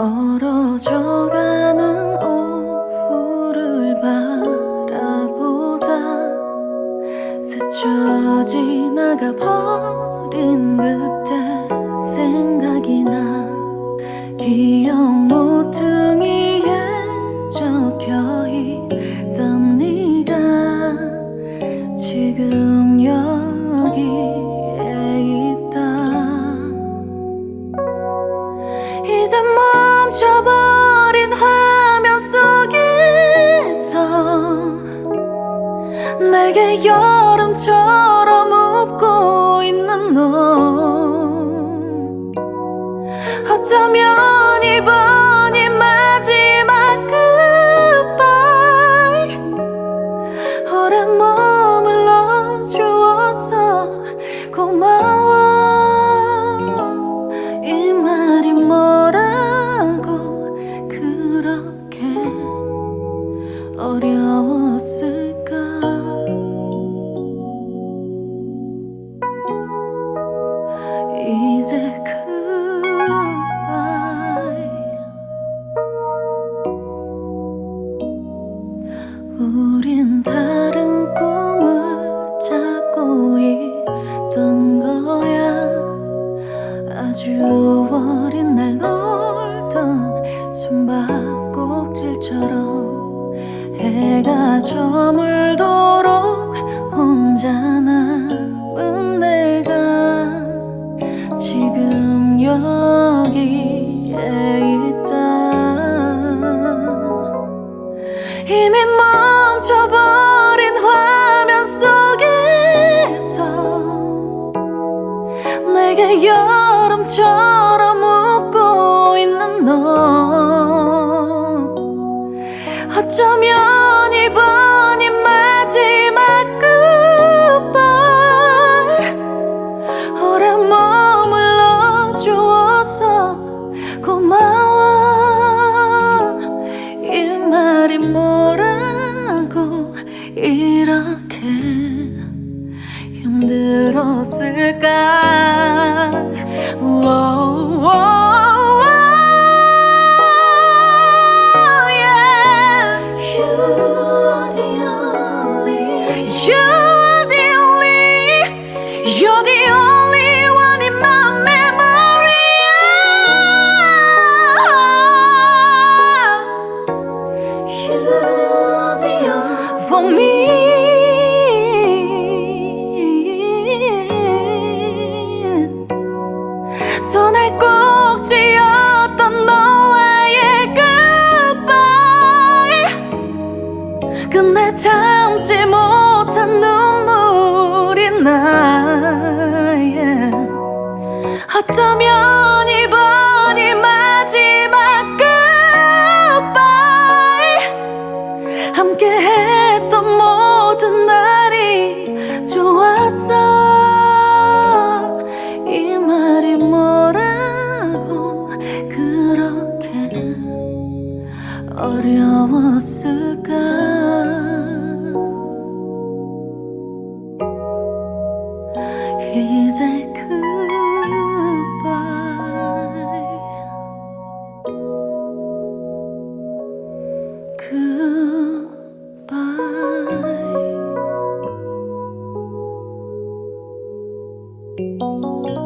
얼어져가는 오후를 바라보다 스쳐 지나가 버린 그때 생각이 나. 기억 이제 멈춰버린 화면 속에서 내게 여름처럼 웃고 있는 너. 어쩌면 우린 다른 꿈을 찾고 있던 거야. 아주 어린 날 놀던 숨바꼭질처럼 해가 저물도록 혼자 남은 내가 지금 여기에 있다. 이미 여름처럼 웃고 있는 너. 어쩌면 힘들었을까 Whoa, yeah. You're the only, you're the only, you're the only one in my memory. You're the only for me. 손에 꼭 쥐었던 너와의 goodbye 끝내 참지 못한 눈물이 나 yeah. 어쩌면 그렇게 어려웠을까 이제 goodbye goodbye